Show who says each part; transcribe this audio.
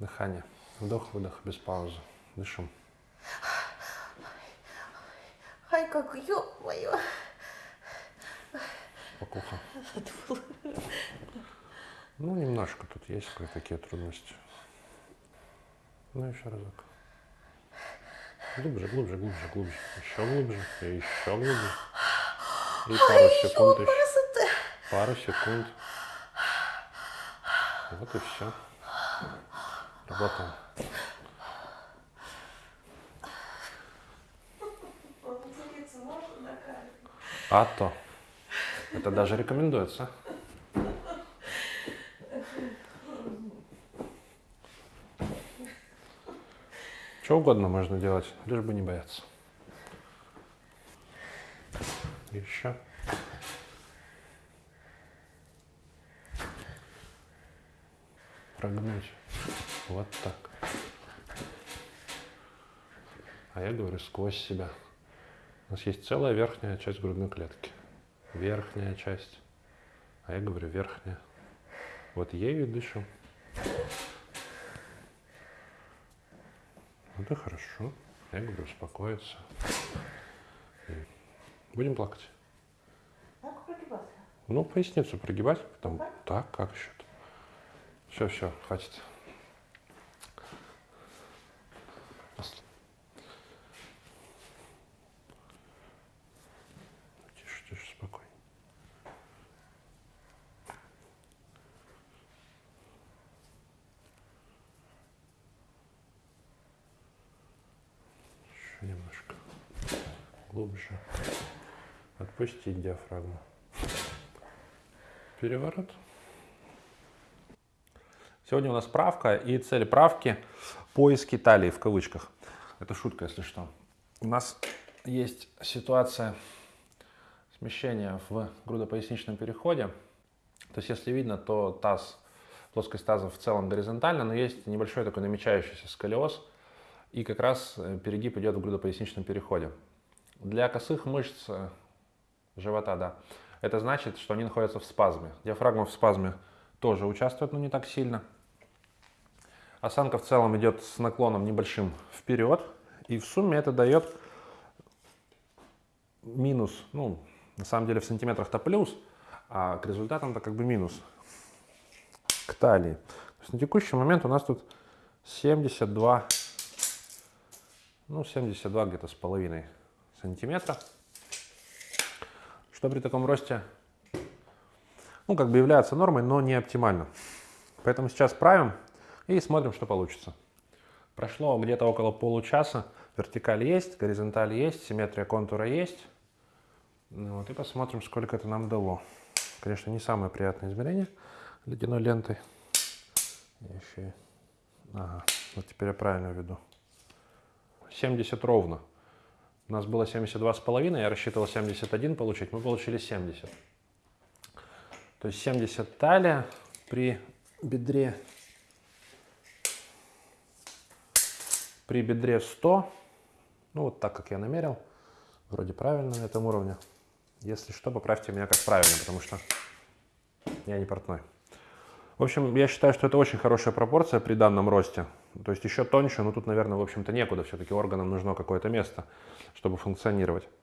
Speaker 1: Дыхание. Вдох-выдох без паузы. Дышим.
Speaker 2: Ай, как, ё-моё.
Speaker 1: Покуха. Ну, немножко тут есть кое-какие трудности. Ну, еще разок. Глубже, глубже, глубже, глубже. Еще глубже. И еще глубже. И пару секунд еще.
Speaker 2: Красота.
Speaker 1: Пару секунд. Вот и все.
Speaker 2: На камеру?
Speaker 1: А то. Это даже рекомендуется. Что угодно можно делать, лишь бы не бояться. Еще. Прогнуть. Вот так. А я говорю сквозь себя. У нас есть целая верхняя часть грудной клетки. Верхняя часть. А я говорю верхняя. Вот ею дышим. Вот и хорошо. Я говорю успокоиться. Будем плакать.
Speaker 2: Как прогибаться?
Speaker 1: Ну, поясницу прогибать, потом так, как еще? Все, все, хватит. Немножко. Глубже. Отпустить диафрагму. Переворот. Сегодня у нас правка, и цель правки – поиски талии, в кавычках. Это шутка, если что. У нас есть ситуация смещения в грудопоясничном переходе. То есть, если видно, то таз, плоскость таза в целом горизонтальна, но есть небольшой такой намечающийся сколиоз, и как раз э, перегиб идет в грудопоясничном переходе. Для косых мышц э, живота, да, это значит, что они находятся в спазме. Диафрагма в спазме тоже участвует, но не так сильно. Осанка в целом идет с наклоном небольшим вперед, и в сумме это дает минус, ну, на самом деле в сантиметрах-то плюс, а к результатам-то как бы минус к талии. То есть на текущий момент у нас тут 72, ну, 72 где-то с половиной сантиметра, что при таком росте, ну, как бы является нормой, но не оптимально. Поэтому сейчас правим и смотрим, что получится. Прошло где-то около получаса. Вертикаль есть, горизонталь есть, симметрия контура есть. Ну вот, и посмотрим, сколько это нам дало. Конечно, не самое приятное измерение ледяной лентой. Еще Ага, вот теперь я правильно веду. 70 ровно. У нас было 72,5, я рассчитывал 71 получить, мы получили 70. То есть 70 талия при бедре при бедре 100, ну вот так, как я намерил, вроде правильно на этом уровне. Если что, поправьте меня как правильно, потому что я не портной. В общем, я считаю, что это очень хорошая пропорция при данном росте. То есть еще тоньше, но тут, наверное, в общем-то некуда. Все-таки органам нужно какое-то место, чтобы функционировать.